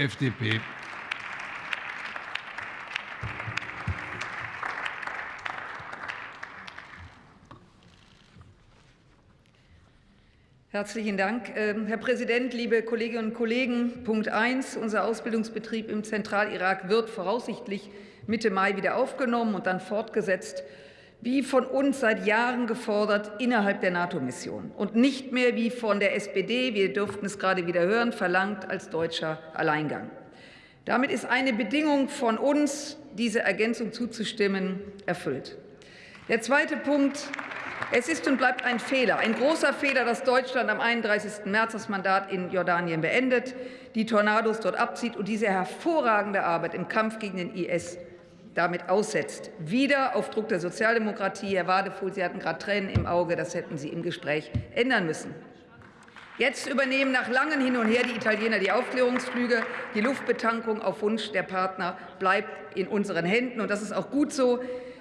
FDP. Herzlichen Dank. Ähm, Herr Präsident, liebe Kolleginnen und Kollegen! Punkt 1. Unser Ausbildungsbetrieb im Zentralirak wird voraussichtlich Mitte Mai wieder aufgenommen und dann fortgesetzt, wie von uns seit Jahren gefordert, innerhalb der NATO-Mission und nicht mehr wie von der SPD, wir durften es gerade wieder hören, verlangt als deutscher Alleingang. Damit ist eine Bedingung von uns, diese Ergänzung zuzustimmen, erfüllt. Der zweite Punkt. Es ist und bleibt ein Fehler, ein großer Fehler, dass Deutschland am 31. März das Mandat in Jordanien beendet, die Tornados dort abzieht und diese hervorragende Arbeit im Kampf gegen den IS damit aussetzt. Wieder auf Druck der Sozialdemokratie. Herr Wadefuhl, Sie hatten gerade Tränen im Auge. Das hätten Sie im Gespräch ändern müssen. Jetzt übernehmen nach langem Hin und Her die Italiener die Aufklärungsflüge. Die Luftbetankung auf Wunsch der Partner bleibt in unseren Händen. Und das ist auch gut so.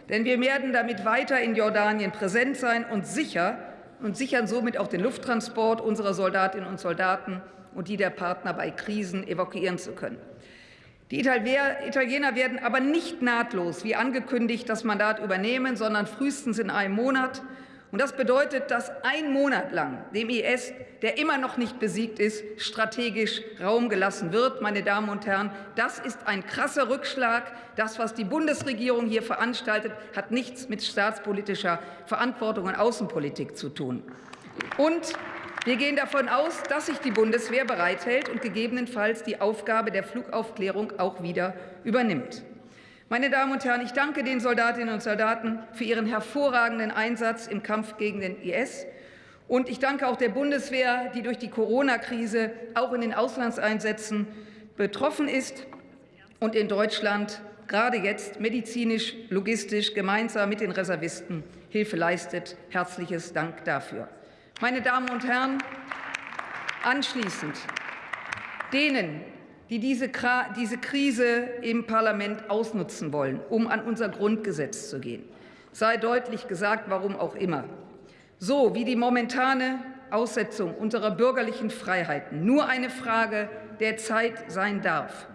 Denn wir werden damit weiter in Jordanien präsent sein und sicher und sichern somit auch den Lufttransport unserer Soldatinnen und Soldaten und die der Partner bei Krisen evakuieren zu können. Die Italiener werden aber nicht nahtlos, wie angekündigt, das Mandat übernehmen, sondern frühestens in einem Monat. Und das bedeutet, dass ein Monat lang dem IS, der immer noch nicht besiegt ist, strategisch Raum gelassen wird. Meine Damen und Herren, das ist ein krasser Rückschlag. Das, was die Bundesregierung hier veranstaltet, hat nichts mit staatspolitischer Verantwortung und Außenpolitik zu tun. Und wir gehen davon aus, dass sich die Bundeswehr bereithält und gegebenenfalls die Aufgabe der Flugaufklärung auch wieder übernimmt. Meine Damen und Herren, ich danke den Soldatinnen und Soldaten für ihren hervorragenden Einsatz im Kampf gegen den IS. Und ich danke auch der Bundeswehr, die durch die Corona-Krise auch in den Auslandseinsätzen betroffen ist und in Deutschland gerade jetzt medizinisch, logistisch gemeinsam mit den Reservisten Hilfe leistet. Herzliches Dank dafür. Meine Damen und Herren, anschließend denen, die diese, diese Krise im Parlament ausnutzen wollen, um an unser Grundgesetz zu gehen. Sei deutlich gesagt, warum auch immer. So wie die momentane Aussetzung unserer bürgerlichen Freiheiten nur eine Frage der Zeit sein darf,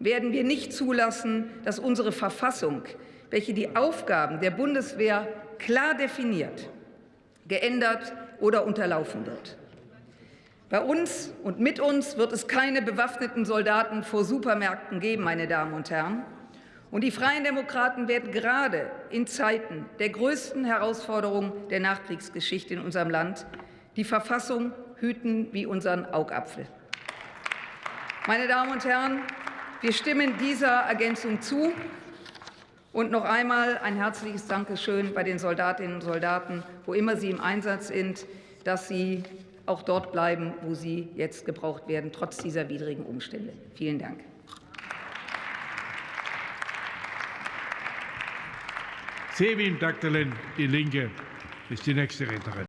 werden wir nicht zulassen, dass unsere Verfassung, welche die Aufgaben der Bundeswehr klar definiert, geändert oder unterlaufen wird. Bei uns und mit uns wird es keine bewaffneten Soldaten vor Supermärkten geben, meine Damen und Herren. Und die Freien Demokraten werden gerade in Zeiten der größten Herausforderung der Nachkriegsgeschichte in unserem Land die Verfassung hüten wie unseren Augapfel. Meine Damen und Herren, wir stimmen dieser Ergänzung zu. Und noch einmal ein herzliches Dankeschön bei den Soldatinnen und Soldaten, wo immer sie im Einsatz sind, dass sie auch dort bleiben, wo sie jetzt gebraucht werden, trotz dieser widrigen Umstände. Vielen Dank. Sevim Daktelen, Die Linke, ist die nächste Rednerin.